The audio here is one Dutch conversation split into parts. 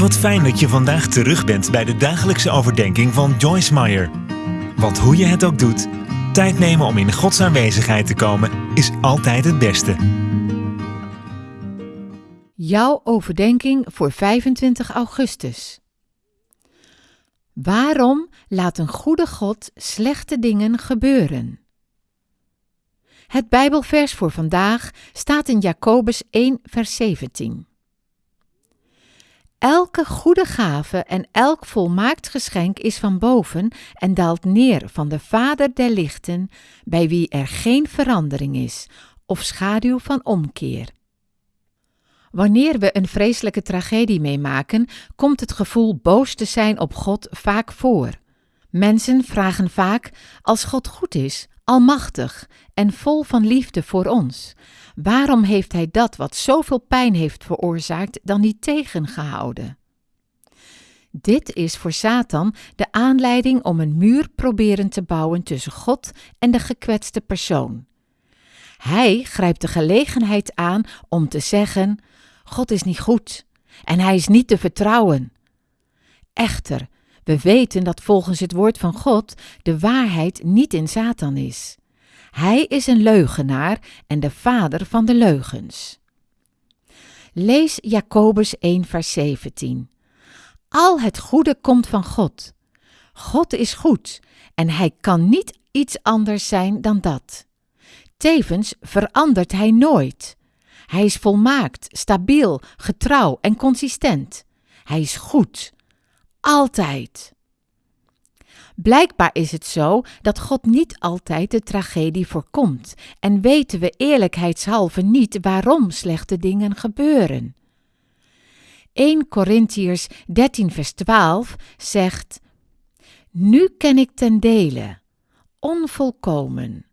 Wat fijn dat je vandaag terug bent bij de dagelijkse overdenking van Joyce Meyer. Want hoe je het ook doet, tijd nemen om in Gods aanwezigheid te komen is altijd het beste. Jouw overdenking voor 25 augustus. Waarom laat een goede God slechte dingen gebeuren? Het Bijbelvers voor vandaag staat in Jacobus 1, vers 17. Elke goede gave en elk volmaakt geschenk is van boven en daalt neer van de Vader der lichten, bij wie er geen verandering is of schaduw van omkeer. Wanneer we een vreselijke tragedie meemaken, komt het gevoel boos te zijn op God vaak voor. Mensen vragen vaak: als God goed is, almachtig en vol van liefde voor ons, waarom heeft Hij dat wat zoveel pijn heeft veroorzaakt dan niet tegengehouden? Dit is voor Satan de aanleiding om een muur proberen te bouwen tussen God en de gekwetste persoon. Hij grijpt de gelegenheid aan om te zeggen: God is niet goed en hij is niet te vertrouwen. Echter, we weten dat volgens het woord van God de waarheid niet in Satan is. Hij is een leugenaar en de vader van de leugens. Lees Jacobus 1, vers 17. Al het goede komt van God. God is goed en hij kan niet iets anders zijn dan dat. Tevens verandert hij nooit. Hij is volmaakt, stabiel, getrouw en consistent. Hij is goed. Altijd. Blijkbaar is het zo dat God niet altijd de tragedie voorkomt en weten we eerlijkheidshalve niet waarom slechte dingen gebeuren. 1 Korintiërs 13 vers 12 zegt: Nu ken ik ten dele, onvolkomen.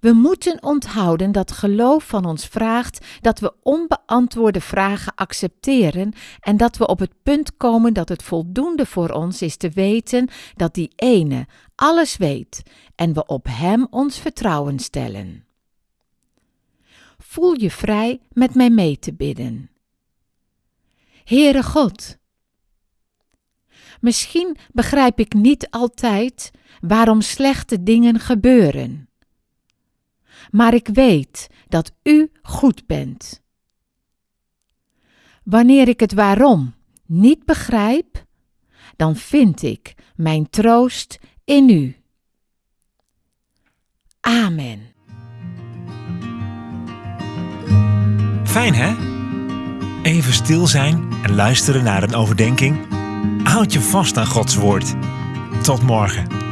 We moeten onthouden dat geloof van ons vraagt dat we onbeantwoorde vragen accepteren en dat we op het punt komen dat het voldoende voor ons is te weten dat die ene alles weet en we op Hem ons vertrouwen stellen. Voel je vrij met mij mee te bidden. Heere God, misschien begrijp ik niet altijd waarom slechte dingen gebeuren maar ik weet dat U goed bent. Wanneer ik het waarom niet begrijp, dan vind ik mijn troost in U. Amen. Fijn hè? Even stil zijn en luisteren naar een overdenking. Houd je vast aan Gods woord. Tot morgen.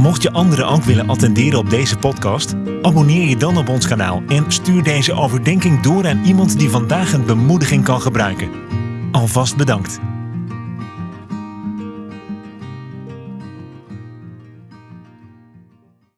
Mocht je anderen ook willen attenderen op deze podcast, abonneer je dan op ons kanaal en stuur deze overdenking door aan iemand die vandaag een bemoediging kan gebruiken. Alvast bedankt.